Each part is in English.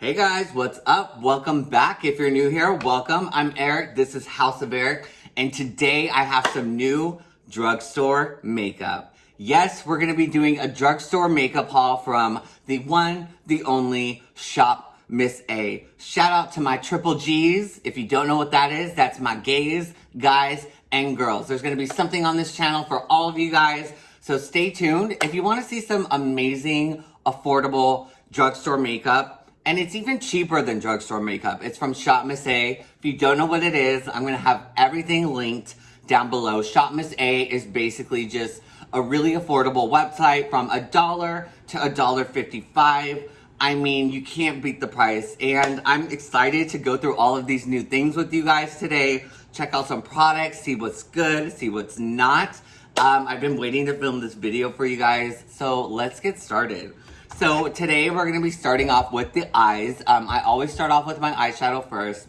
Hey guys, what's up? Welcome back. If you're new here, welcome. I'm Eric. This is House of Eric. And today I have some new drugstore makeup. Yes, we're going to be doing a drugstore makeup haul from the one, the only Shop Miss A. Shout out to my triple G's. If you don't know what that is, that's my gays, guys, and girls. There's going to be something on this channel for all of you guys. So stay tuned. If you want to see some amazing, affordable drugstore makeup, and it's even cheaper than drugstore makeup. It's from Shop Miss A. If you don't know what it is, I'm going to have everything linked down below. Shop Miss A is basically just a really affordable website from a dollar to a dollar fifty-five. I mean, you can't beat the price. And I'm excited to go through all of these new things with you guys today. Check out some products, see what's good, see what's not. Um, I've been waiting to film this video for you guys, so let's get started. So today we're to be starting off with the eyes. Um, I always start off with my eyeshadow first.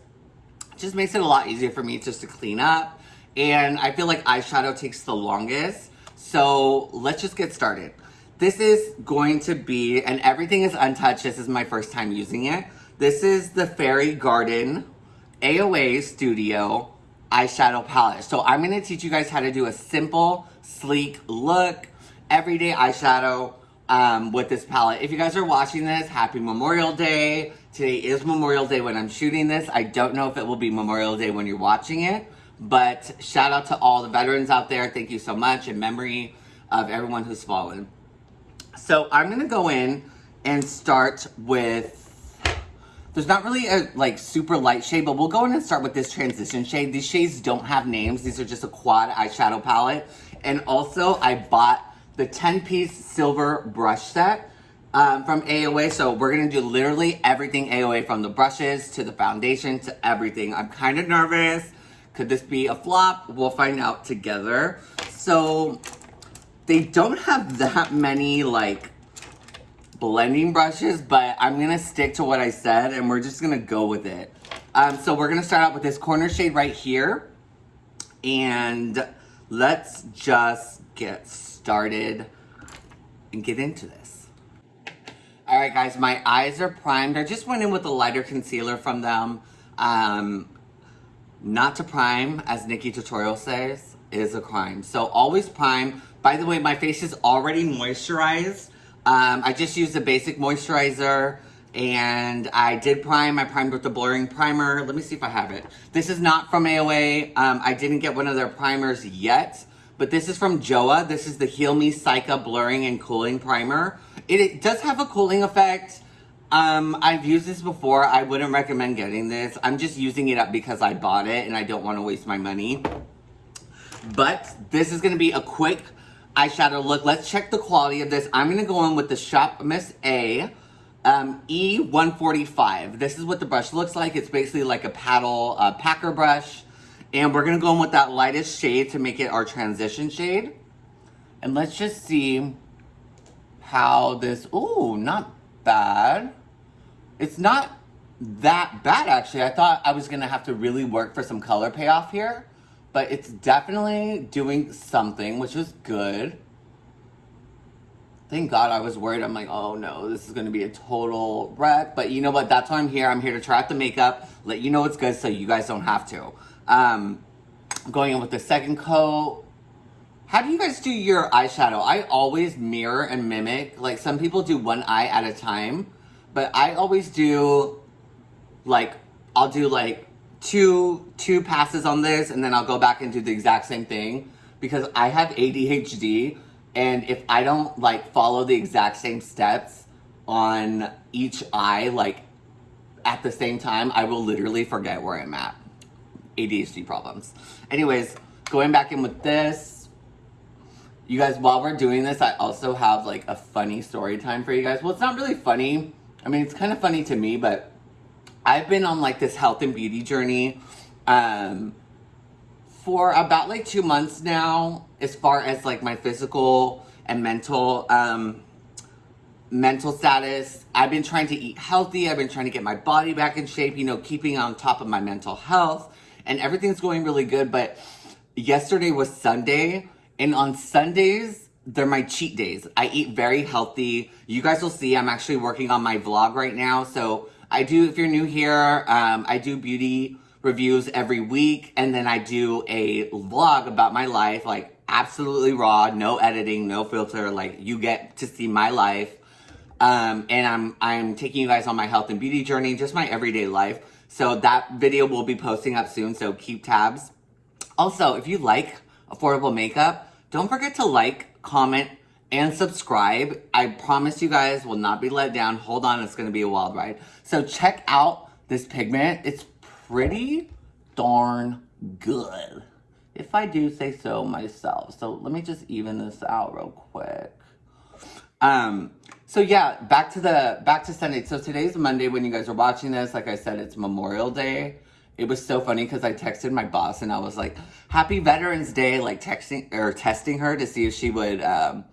It just makes it a lot easier for me just to clean up. And I feel like eyeshadow takes the longest. So let's just get started. This is going to be, and everything is untouched. This is my first time using it. This is the Fairy Garden AOA Studio eyeshadow palette. So I'm to teach you guys how to do a simple, sleek look, everyday eyeshadow um, with this palette. If you guys are watching this, happy Memorial Day. Today is Memorial Day when I'm shooting this. I don't know if it will be Memorial Day when you're watching it, but shout out to all the veterans out there. Thank you so much in memory of everyone who's fallen. So I'm to go in and start with there's not really a like super light shade, but we'll go in and start with this transition shade. These shades don't have names. These are just a quad eyeshadow palette. And also I bought the 10 piece silver brush set um, from AOA. So we're gonna do literally everything AOA from the brushes to the foundation to everything. I'm kind of nervous. Could this be a flop? We'll find out together. So they don't have that many like blending brushes, but I'm gonna stick to what I said and we're just gonna go with it. Um, so we're gonna start out with this corner shade right here. And let's just get started started and get into this. All right, guys, my eyes are primed. I just went in with a lighter concealer from them. Um, not to prime, as Nikki Tutorial says, is a crime. So always prime. By the way, my face is already moisturized. Um, I just used a basic moisturizer and I did prime. I primed with the blurring primer. Let me see if I have it. This is not from AOA. Um, I didn't get one of their primers yet. But this is from Joa. This is the Heal Me Cica Blurring and Cooling Primer. It, it does have a cooling effect. Um, I've used this before. I wouldn't recommend getting this. I'm just using it up because I bought it and I don't want to waste my money. But this is going to be a quick eyeshadow look. Let's check the quality of this. I'm going to go in with the Shop Miss A um, E145. This is what the brush looks like. It's basically like a paddle uh, packer brush. And we're to go in with that lightest shade to make it our transition shade. And let's just see how this, ooh, not bad. It's not that bad, actually. I thought I was to have to really work for some color payoff here. But it's definitely doing something, which is good. Thank God I was worried. I'm like, oh no, this is to be a total wreck. But you know what? That's why I'm here. I'm here to try out the makeup, let you know it's good so you guys don't have to. Um, going in with the second coat. How do you guys do your eyeshadow? I always mirror and mimic. Like some people do one eye at a time, but I always do like, I'll do like two, two passes on this and then I'll go back and do the exact same thing because I have ADHD and if I don't like follow the exact same steps on each eye, like at the same time, I will literally forget where I'm at. ADHD problems. Anyways, going back in with this. You guys, while we're doing this, I also have like a funny story time for you guys. Well, it's not really funny. I mean, it's kind of funny to me, but I've been on like this health and beauty journey um, for about like two months now, as far as like my physical and mental um, mental status. I've been trying to eat healthy. I've been trying to get my body back in shape, you know, keeping on top of my mental health and everything's going really good. But yesterday was Sunday, and on Sundays, they're my cheat days. I eat very healthy. You guys will see I'm actually working on my vlog right now. So I do, if you're new here, um, I do beauty reviews every week, and then I do a vlog about my life, like absolutely raw, no editing, no filter, like you get to see my life. Um, and I'm, I'm taking you guys on my health and beauty journey, just my everyday life. So that video will be posting up soon, so keep tabs. Also, if you like affordable makeup, don't forget to like, comment, and subscribe. I promise you guys will not be let down. Hold on, it's gonna be a wild ride. So check out this pigment. It's pretty darn good. If I do say so myself. So let me just even this out real quick. Um, so yeah, back to the, back to Sunday. So today's Monday when you guys are watching this. Like I said, it's Memorial Day. It was so funny because I texted my boss and I was like, happy Veterans Day, like texting or testing her to see if she would, um,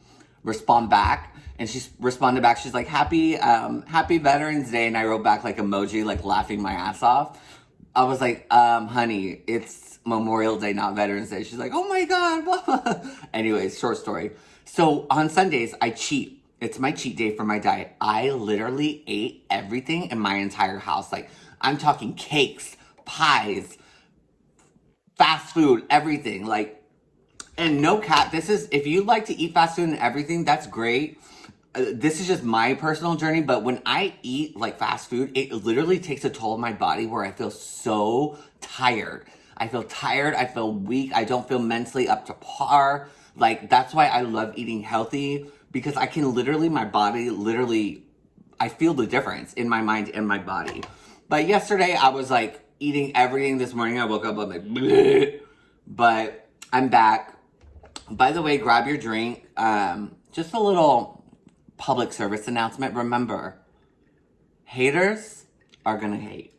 respond back. And she responded back. She's like, happy, um, happy Veterans Day. And I wrote back like emoji, like laughing my ass off. I was like, um, honey, it's Memorial Day, not Veterans Day. She's like, oh my God. Anyways, short story. So on Sundays, I cheat. It's my cheat day for my diet. I literally ate everything in my entire house. Like, I'm talking cakes, pies, fast food, everything. Like, and no cap, this is, if you like to eat fast food and everything, that's great. Uh, this is just my personal journey, but when I eat like fast food, it literally takes a toll on my body where I feel so tired. I feel tired, I feel weak, I don't feel mentally up to par. Like, that's why I love eating healthy because I can literally, my body literally, I feel the difference in my mind and my body. But yesterday I was like eating everything this morning. I woke up, I'm like, Bleh. but I'm back. By the way, grab your drink. Um, just a little public service announcement. Remember, haters are gonna hate.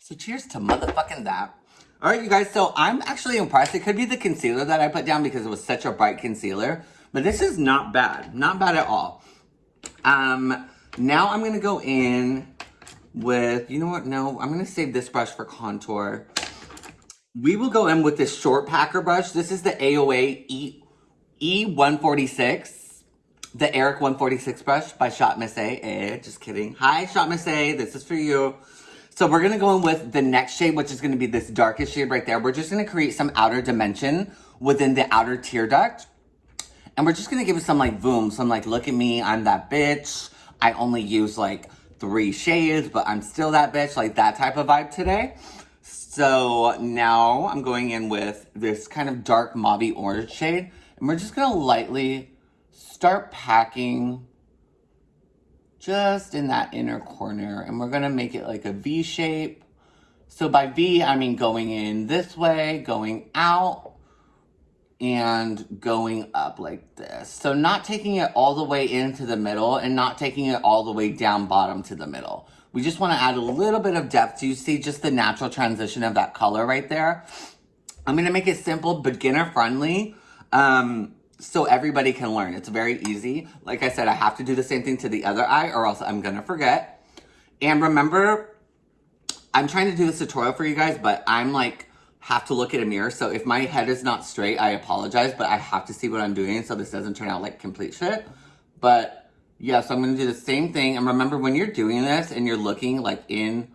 So cheers to motherfucking that. All right, you guys, so I'm actually impressed. It could be the concealer that I put down because it was such a bright concealer. But this is not bad. Not bad at all. Um, now I'm to go in with, you know what? No, I'm to save this brush for contour. We will go in with this short packer brush. This is the AOA E, E146, the Eric 146 brush by Shop Miss A. Eh, just kidding. Hi, Shop Miss A. This is for you. So we're to go in with the next shade, which is to be this darkest shade right there. We're just to create some outer dimension within the outer tear duct. And we're just to give it some like boom, some like, look at me, I'm that bitch. I only use like three shades, but I'm still that bitch, like that type of vibe today. So now I'm going in with this kind of dark mauve orange shade. And we're just to lightly start packing just in that inner corner. And we're to make it like a V shape. So by V, I mean going in this way, going out, and going up like this. So not taking it all the way into the middle and not taking it all the way down bottom to the middle. We just want to add a little bit of depth. You see just the natural transition of that color right there. I'm to make it simple, beginner friendly, um, so everybody can learn. It's very easy. Like I said, I have to do the same thing to the other eye or else I'm going to forget. And remember, I'm trying to do this tutorial for you guys, but I'm like have to look at a mirror. So if my head is not straight, I apologize, but I have to see what I'm doing so this doesn't turn out like complete shit. But yeah, so I'm going to do the same thing. And remember when you're doing this and you're looking like in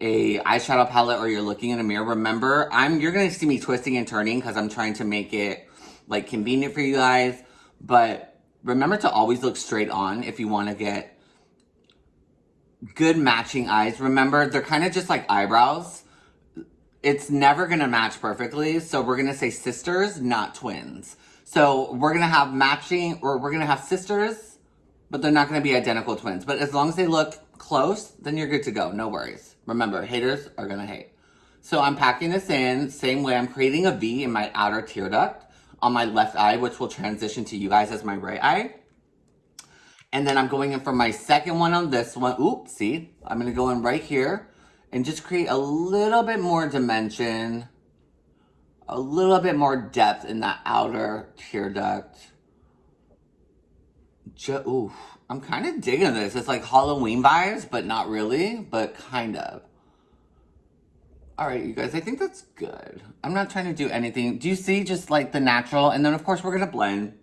a eyeshadow palette or you're looking in a mirror, remember I'm you're going to see me twisting and turning because I'm trying to make it like convenient for you guys. But remember to always look straight on if you want to get good matching eyes. Remember, they're kind of just like eyebrows it's never going to match perfectly. So we're going to say sisters, not twins. So we're going to have matching, or we're going to have sisters, but they're not going to be identical twins. But as long as they look close, then you're good to go. No worries. Remember, haters are going to hate. So I'm packing this in, same way I'm creating a V in my outer tear duct on my left eye, which will transition to you guys as my right eye. And then I'm going in for my second one on this one. Oops, see? I'm going to go in right here and just create a little bit more dimension, a little bit more depth in that outer tear duct. Just, ooh, I'm kind of digging this. It's like Halloween vibes, but not really, but kind of. All right, you guys, I think that's good. I'm not trying to do anything. Do you see just like the natural? And then of course we're gonna blend.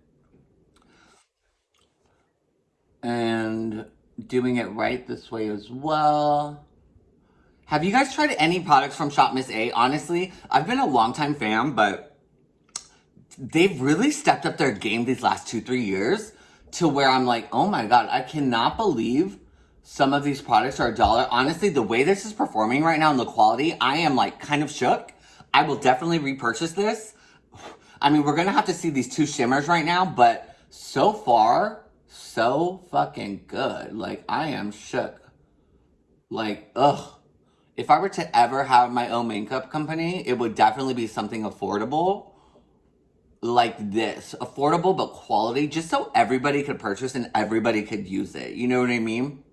And doing it right this way as well. Have you guys tried any products from Shop Miss A? Honestly, I've been a longtime fan, but they've really stepped up their game these last two, three years to where I'm like, oh my God, I cannot believe some of these products are a dollar. Honestly, the way this is performing right now and the quality, I am like kind of shook. I will definitely repurchase this. I mean, we're gonna have to see these two shimmers right now, but so far, so fucking good. Like, I am shook. Like, ugh. If I were to ever have my own makeup company, it would definitely be something affordable like this. Affordable but quality, just so everybody could purchase and everybody could use it. You know what I mean?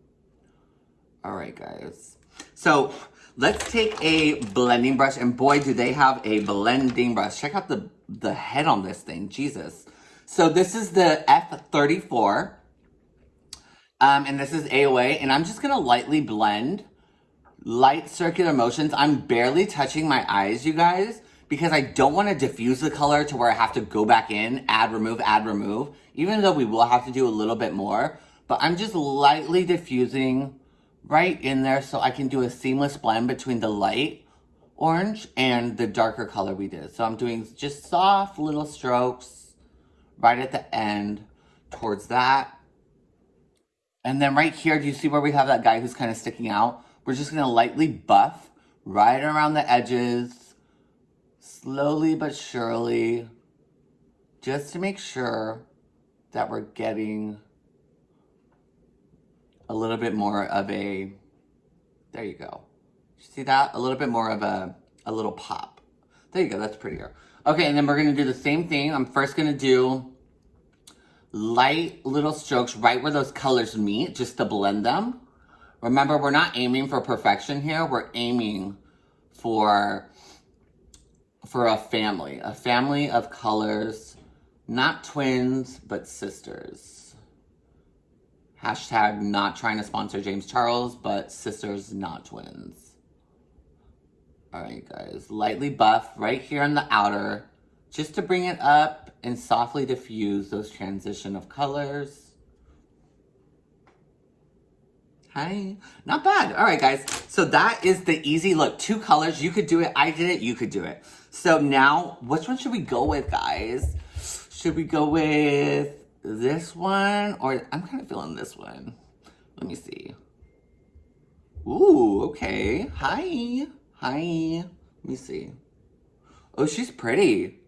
All right, guys. So let's take a blending brush. And boy, do they have a blending brush. Check out the, the head on this thing. Jesus. So this is the F34. Um, and this is AOA. And I'm just going to lightly blend. Light circular motions. I'm barely touching my eyes, you guys because I don't want to diffuse the color to where I have to go back in, add, remove, add, remove, even though we will have to do a little bit more. But I'm just lightly diffusing right in there so I can do a seamless blend between the light orange and the darker color we did. So I'm doing just soft little strokes right at the end towards that. And then right here, do you see where we have that guy who's kind of sticking out? We're just going to lightly buff right around the edges slowly but surely, just to make sure that we're getting a little bit more of a, there you go. See that? A little bit more of a, a little pop. There you go, that's prettier. Okay, and then we're gonna do the same thing. I'm first gonna do light little strokes right where those colors meet, just to blend them. Remember, we're not aiming for perfection here. We're aiming for for a family, a family of colors, not twins, but sisters. Hashtag not trying to sponsor James Charles, but sisters, not twins. All right, guys, lightly buff right here on the outer, just to bring it up and softly diffuse those transition of colors. Hi. Not bad. All right, guys. So that is the easy look. Two colors. You could do it. I did it. You could do it. So now, which one should we go with, guys? Should we go with this one? Or I'm kind of feeling this one. Let me see. Ooh, okay. Hi. Hi. Let me see. Oh, she's pretty.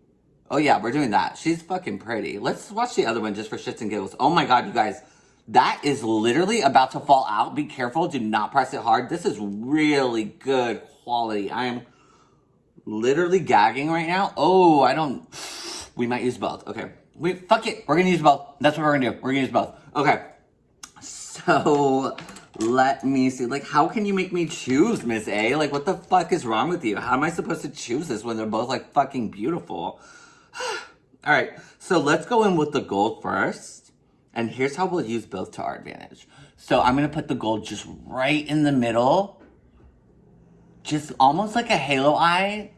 Oh yeah, we're doing that. She's fucking pretty. Let's watch the other one just for shits and giggles. Oh my god, you guys. That is literally about to fall out. Be careful. Do not press it hard. This is really good quality. I am literally gagging right now. Oh, I don't... We might use both. Okay. We Fuck it. We're gonna use both. That's what we're gonna do. We're gonna use both. Okay. So... Let me see. Like, how can you make me choose, Miss A? Like, what the fuck is wrong with you? How am I supposed to choose this when they're both, like, fucking beautiful? All right. So let's go in with the gold first. And here's how we'll use both to our advantage. So I'm going to put the gold just right in the middle just almost like a halo eye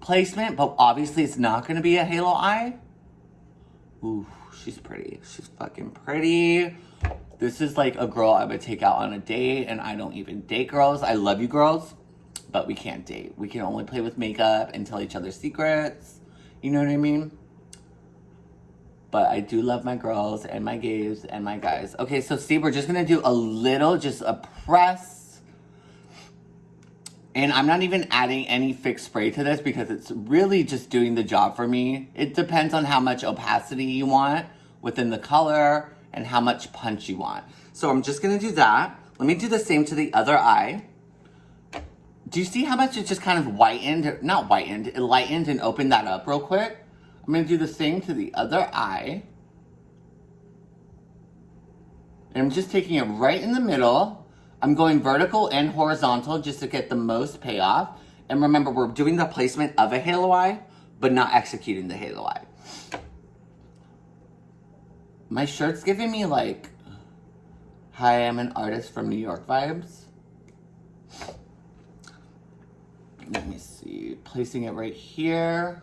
placement, but obviously it's not going to be a halo eye. Ooh, she's pretty. She's fucking pretty. This is like a girl I would take out on a date, and I don't even date girls. I love you girls, but we can't date. We can only play with makeup and tell each other secrets. You know what I mean? But I do love my girls and my gays and my guys. Okay, so Steve, we're just to do a little, just a press and I'm not even adding any fixed spray to this because it's really just doing the job for me. It depends on how much opacity you want within the color and how much punch you want. So I'm just gonna do that. Let me do the same to the other eye. Do you see how much it just kind of whitened, not whitened, it lightened and opened that up real quick? I'm gonna do the same to the other eye. And I'm just taking it right in the middle I'm going vertical and horizontal just to get the most payoff. And remember, we're doing the placement of a halo eye, but not executing the halo eye. My shirt's giving me like, hi, I'm an artist from New York vibes. Let me see, placing it right here.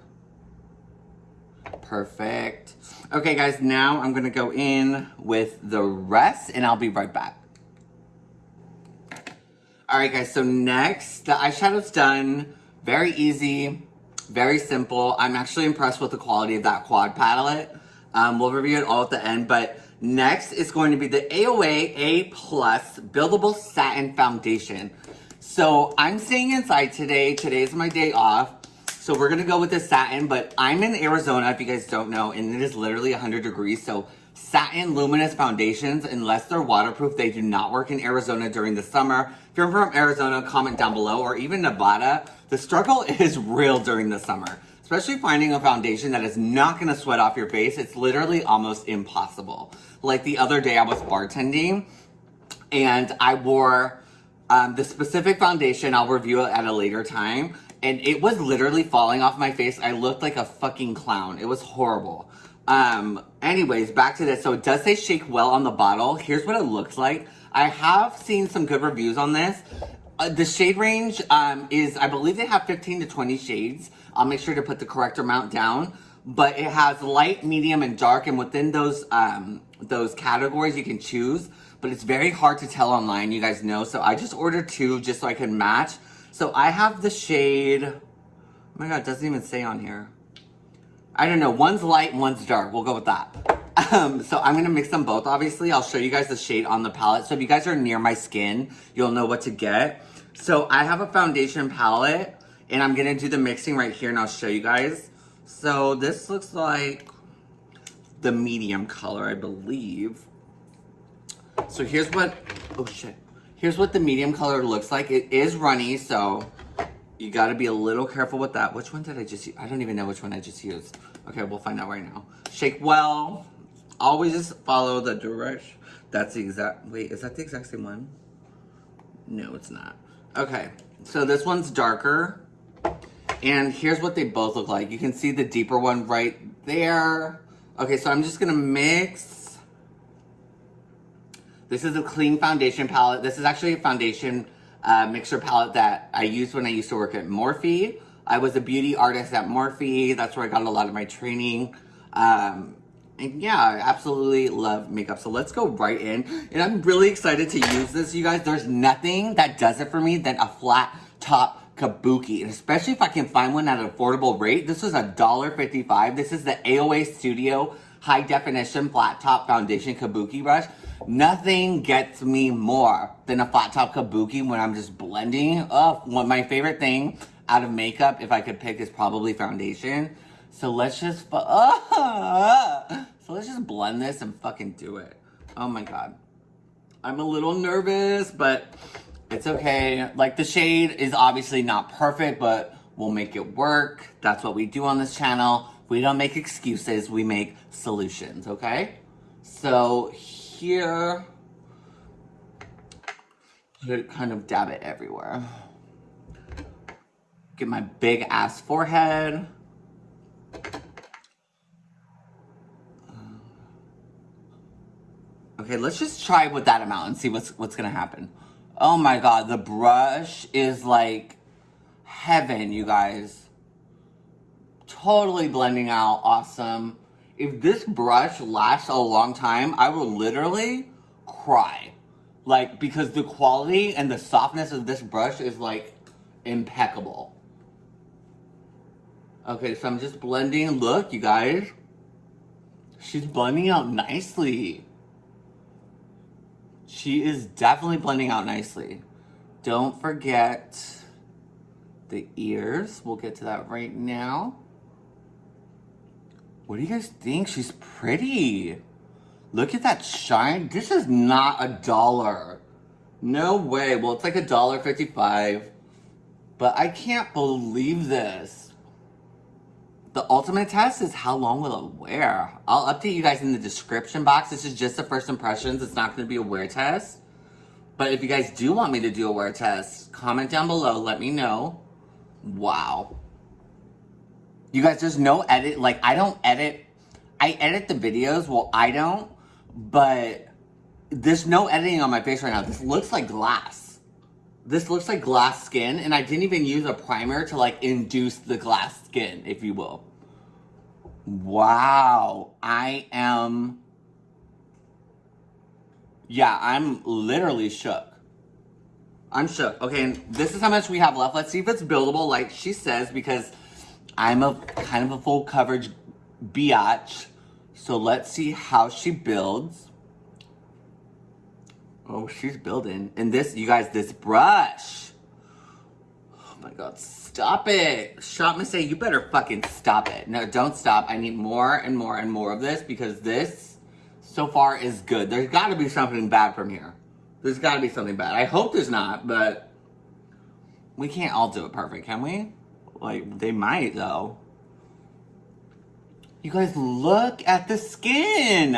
Perfect. Okay guys, now I'm gonna go in with the rest and I'll be right back. All right, guys, so next, the eyeshadow's done. Very easy, very simple. I'm actually impressed with the quality of that quad palette. Um, we'll review it all at the end, but next is going to be the AOA A Plus Buildable Satin Foundation. So I'm staying inside today. Today's my day off. So we're gonna go with the satin, but I'm in Arizona, if you guys don't know, and it is literally 100 degrees. So satin luminous foundations, unless they're waterproof, they do not work in Arizona during the summer. If you're from Arizona, comment down below, or even Nevada. The struggle is real during the summer especially finding a foundation that is not gonna sweat off your face. It's literally almost impossible. Like the other day I was bartending and I wore um, the specific foundation. I'll review it at a later time. And it was literally falling off my face. I looked like a fucking clown. It was horrible. Um, anyways, back to this. So it does say shake well on the bottle. Here's what it looks like. I have seen some good reviews on this. Uh, the shade range um, is, I believe they have 15 to 20 shades. I'll make sure to put the correct amount down. But it has light, medium, and dark, and within those um, those categories you can choose. But it's very hard to tell online, you guys know. So I just ordered two just so I can match. So I have the shade, oh my god, it doesn't even say on here. I don't know, one's light, one's dark. We'll go with that. Um, so I'm gonna mix them both, obviously. I'll show you guys the shade on the palette. So if you guys are near my skin, you'll know what to get. So I have a foundation palette and I'm gonna do the mixing right here and I'll show you guys. So this looks like the medium color, I believe. So here's what, oh shit. Here's what the medium color looks like. It is runny, so you gotta be a little careful with that. Which one did I just use? I don't even know which one I just used. Okay, we'll find out right now. Shake well. Always just follow the direction. That's the exact, wait, is that the exact same one? No, it's not. Okay, so this one's darker. And here's what they both look like. You can see the deeper one right there. Okay, so I'm just gonna mix. This is a clean foundation palette. This is actually a foundation uh, mixer palette that I used when I used to work at Morphe. I was a beauty artist at Morphe. That's where I got a lot of my training. Um, and yeah, I absolutely love makeup. So let's go right in. And I'm really excited to use this, you guys. There's nothing that does it for me than a flat top kabuki, and especially if I can find one at an affordable rate. This was a dollar fifty-five. This is the AOA Studio High Definition Flat Top Foundation Kabuki Brush. Nothing gets me more than a flat top kabuki when I'm just blending. Oh, one my favorite thing out of makeup, if I could pick, is probably foundation. So let's just, uh, let's just blend this and fucking do it. Oh my god. I'm a little nervous, but it's okay. Like the shade is obviously not perfect, but we'll make it work. That's what we do on this channel. We don't make excuses, we make solutions, okay? So here, kind of dab it everywhere. Get my big ass forehead. Okay, let's just try with that amount and see what's what's gonna happen. Oh my god, the brush is like heaven, you guys. Totally blending out, awesome. If this brush lasts a long time, I will literally cry. Like, because the quality and the softness of this brush is like impeccable. Okay, so I'm just blending. Look, you guys. She's blending out nicely. She is definitely blending out nicely. Don't forget the ears. We'll get to that right now. What do you guys think? She's pretty. Look at that shine. This is not a dollar. No way. Well, it's like a dollar fifty-five. But I can't believe this. The ultimate test is how long will it wear? I'll update you guys in the description box. This is just the first impressions. It's not going to be a wear test. But if you guys do want me to do a wear test, comment down below. Let me know. Wow. You guys, there's no edit. Like, I don't edit. I edit the videos. Well, I don't. But there's no editing on my face right now. This looks like glass. This looks like glass skin. And I didn't even use a primer to, like, induce the glass skin, if you will. Wow. I am... Yeah, I'm literally shook. I'm shook. Okay, and this is how much we have left. Let's see if it's buildable like she says because I'm a kind of a full coverage biatch. So let's see how she builds. Oh, she's building. And this, you guys, this brush. Oh my God, stop it. Shop A, you better fucking stop it. No, don't stop. I need more and more and more of this because this so far is good. There's gotta be something bad from here. There's gotta be something bad. I hope there's not, but we can't all do it perfect, can we? Like, they might though. You guys, look at the skin.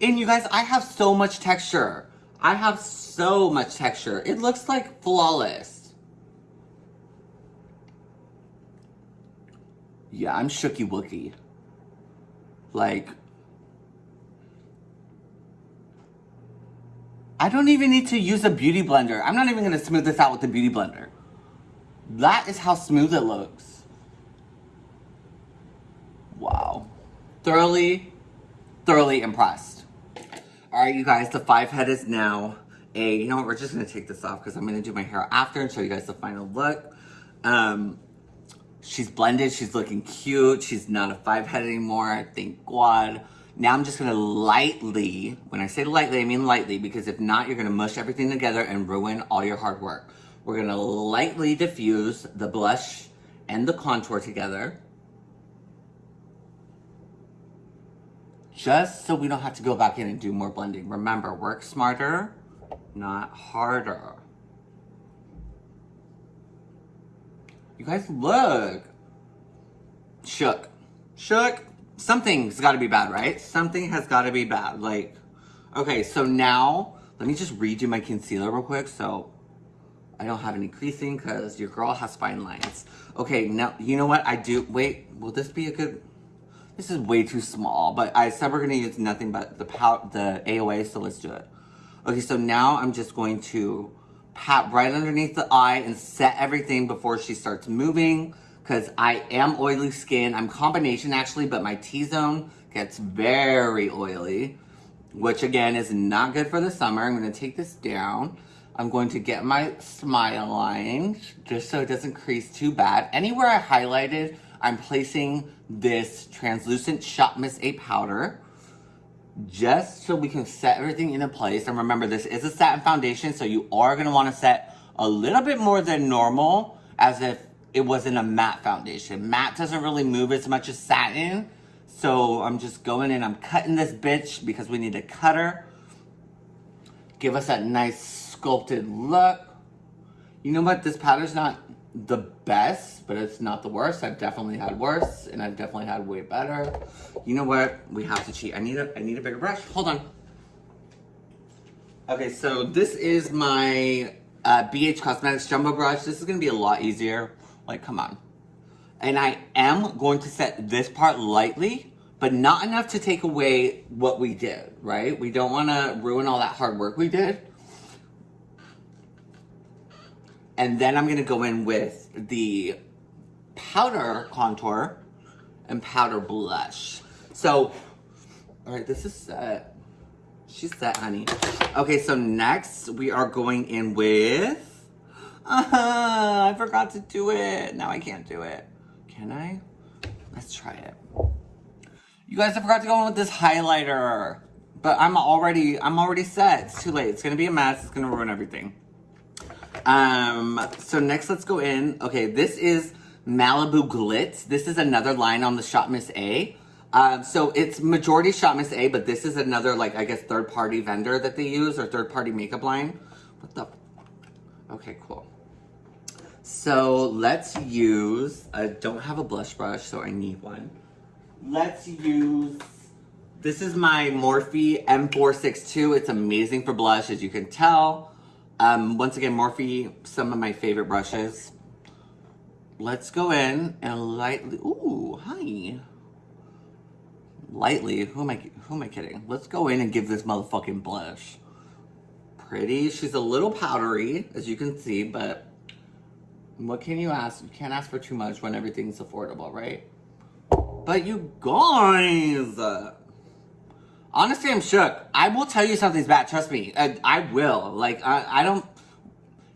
And you guys, I have so much texture. I have so much texture. It looks like flawless. Yeah, I'm shooky wookie. Like, I don't even need to use a beauty blender. I'm not even gonna smooth this out with the beauty blender. That is how smooth it looks. Wow. Thoroughly, thoroughly impressed. All right, you guys, the five head is now a, you know what, we're just gonna take this off because I'm gonna do my hair after and show you guys the final look. Um, she's blended, she's looking cute, she's not a five head anymore, I thank God. Now I'm just gonna lightly, when I say lightly, I mean lightly, because if not, you're gonna mush everything together and ruin all your hard work. We're gonna lightly diffuse the blush and the contour together. Just so we don't have to go back in and do more blending. Remember, work smarter, not harder. You guys look. Shook. Shook. Something's got to be bad, right? Something has got to be bad. Like, okay, so now, let me just redo my concealer real quick so I don't have any creasing because your girl has fine lines. Okay, now, you know what? I do, wait, will this be a good, this is way too small, but I said we're gonna use nothing but the pow the AOA, so let's do it. Okay, so now I'm just going to pat right underneath the eye and set everything before she starts moving because I am oily skin. I'm combination actually, but my T-zone gets very oily, which again is not good for the summer. I'm gonna take this down. I'm going to get my smile line just so it doesn't crease too bad. Anywhere I highlighted, I'm placing this translucent Shop Miss A powder just so we can set everything into place. And remember, this is a satin foundation, so you are going to want to set a little bit more than normal as if it wasn't a matte foundation. Matte doesn't really move as much as satin. So I'm just going in, I'm cutting this bitch because we need a cutter. Give us that nice sculpted look. You know what? This powder's not the best, but it's not the worst. I've definitely had worse, and I've definitely had way better. You know what? We have to cheat. I need a I need a bigger brush. Hold on. Okay, so this is my uh, BH Cosmetics Jumbo Brush. This is going to be a lot easier. Like, come on. And I am going to set this part lightly, but not enough to take away what we did, right? We don't want to ruin all that hard work we did. And then I'm gonna go in with the powder contour and powder blush. So, all right, this is set. She's set, honey. Okay, so next we are going in with, uh -huh, I forgot to do it. Now I can't do it. Can I? Let's try it. You guys, I forgot to go in with this highlighter. But I'm already, I'm already set. It's too late. It's gonna be a mess. It's gonna ruin everything. Um, so next let's go in. Okay, this is Malibu Glitz. This is another line on the Shop Miss A. Um, so it's majority Shop Miss A, but this is another, like, I guess, third-party vendor that they use or third-party makeup line. What the? Okay, cool. So let's use, I don't have a blush brush, so I need one. Let's use, this is my Morphe M462. It's amazing for blush, as you can tell. Um, once again, Morphe, some of my favorite brushes. Let's go in and lightly, ooh, hi. Lightly, who am I, who am I kidding? Let's go in and give this motherfucking blush. Pretty, she's a little powdery, as you can see, but what can you ask? You can't ask for too much when everything's affordable, right? But you guys, Honestly, I'm shook. I will tell you something's bad. Trust me. I, I will. Like, I, I don't...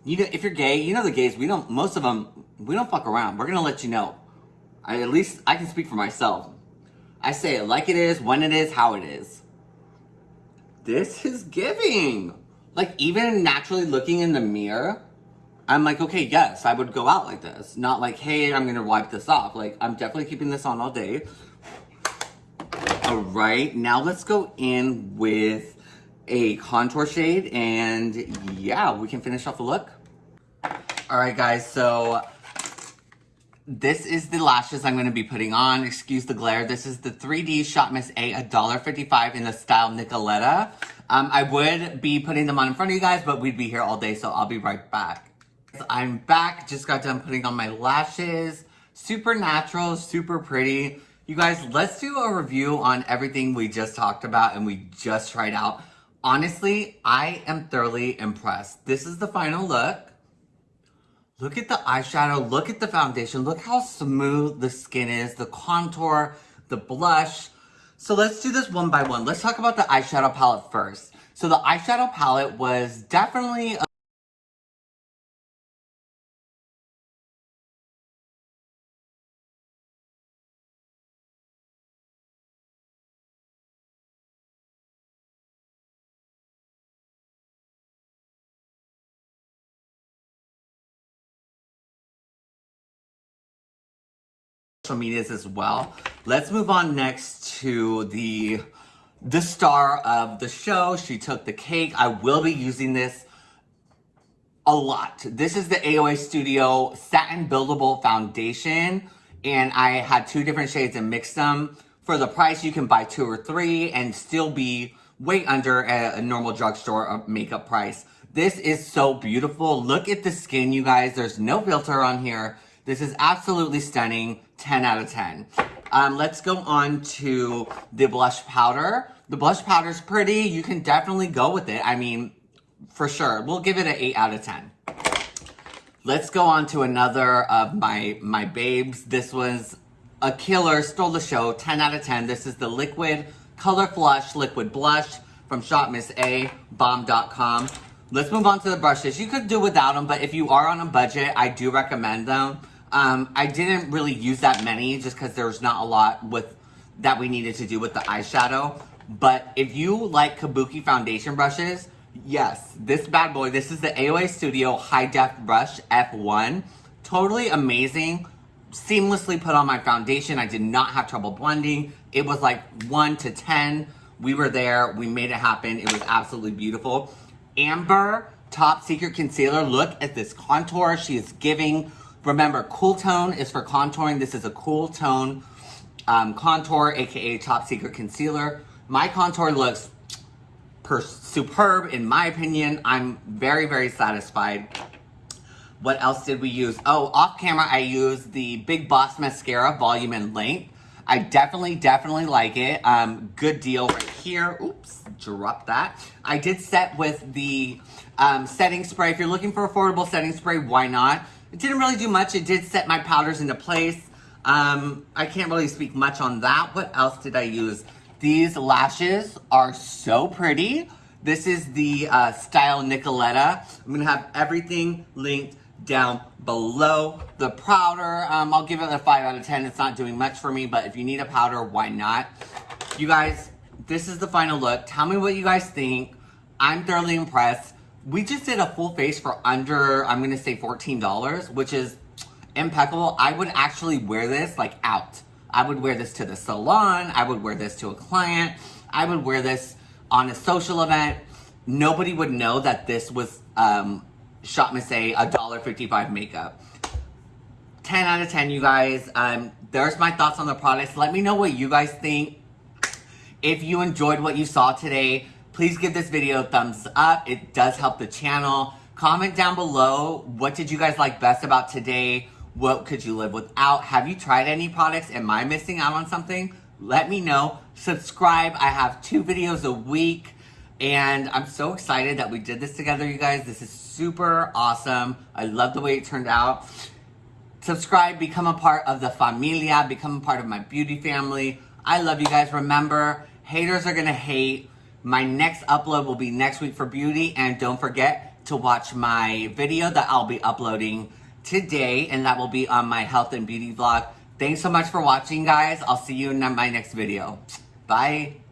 you know, if you're gay, you know the gays, we don't, most of them, we don't fuck around. We're gonna let you know. I, at least I can speak for myself. I say it like it is, when it is, how it is. This is giving. Like, even naturally looking in the mirror, I'm like, okay, yes, I would go out like this. Not like, hey, I'm gonna wipe this off. Like, I'm definitely keeping this on all day. All right, now let's go in with a contour shade and yeah, we can finish off the look. All right, guys, so this is the lashes I'm going to be putting on. Excuse the glare. This is the 3D Shop Miss A, $1.55 in the style Nicoletta. Um, I would be putting them on in front of you guys, but we'd be here all day, so I'll be right back. I'm back. Just got done putting on my lashes. Super natural, super pretty. You guys, let's do a review on everything we just talked about and we just tried out. Honestly, I am thoroughly impressed. This is the final look. Look at the eyeshadow, look at the foundation, look how smooth the skin is, the contour, the blush. So let's do this one by one. Let's talk about the eyeshadow palette first. So the eyeshadow palette was definitely social medias as well. Let's move on next to the the star of the show. She took the cake. I will be using this a lot. This is the AOA Studio Satin Buildable Foundation. And I had two different shades and mixed them. For the price, you can buy two or three and still be way under a, a normal drugstore uh, makeup price. This is so beautiful. Look at the skin, you guys. There's no filter on here. This is absolutely stunning. 10 out of 10. Um, let's go on to the blush powder. The blush powder is pretty. You can definitely go with it. I mean, for sure. We'll give it an 8 out of 10. Let's go on to another of my, my babes. This was a killer, stole the show, 10 out of 10. This is the Liquid Color Flush Liquid Blush from Shop Miss A, bomb.com. Let's move on to the brushes. You could do without them, but if you are on a budget, I do recommend them. Um, I didn't really use that many just because there's not a lot with that we needed to do with the eyeshadow. But if you like Kabuki foundation brushes, yes, this bad boy, this is the AOA Studio High Def Brush F1. Totally amazing. Seamlessly put on my foundation. I did not have trouble blending. It was like 1 to 10. We were there. We made it happen. It was absolutely beautiful. Amber Top Secret Concealer. Look at this contour. She is giving Remember, cool tone is for contouring. This is a cool tone um, contour, aka Top Secret Concealer. My contour looks superb in my opinion. I'm very, very satisfied. What else did we use? Oh, off camera, I used the Big Boss Mascara Volume and Length. I definitely, definitely like it. Um, good deal right here. Oops, drop that. I did set with the um, setting spray. If you're looking for affordable setting spray, why not? It didn't really do much. It did set my powders into place. Um, I can't really speak much on that. What else did I use? These lashes are so pretty. This is the uh, Style Nicoletta. I'm gonna have everything linked down below. The powder, um, I'll give it a 5 out of 10. It's not doing much for me, but if you need a powder, why not? You guys, this is the final look. Tell me what you guys think. I'm thoroughly impressed. We just did a full face for under, I'm gonna say $14, which is impeccable. I would actually wear this like out. I would wear this to the salon. I would wear this to a client. I would wear this on a social event. Nobody would know that this was um, Shop Miss A, $1.55 makeup. 10 out of 10, you guys. Um, there's my thoughts on the products. Let me know what you guys think. If you enjoyed what you saw today, Please give this video a thumbs up. It does help the channel. Comment down below, what did you guys like best about today? What could you live without? Have you tried any products? Am I missing out on something? Let me know. Subscribe. I have two videos a week. And I'm so excited that we did this together, you guys. This is super awesome. I love the way it turned out. Subscribe, become a part of the familia, become a part of my beauty family. I love you guys. Remember, haters are going to hate. My next upload will be next week for beauty. And don't forget to watch my video that I'll be uploading today, and that will be on my health and beauty vlog. Thanks so much for watching, guys. I'll see you in my next video. Bye.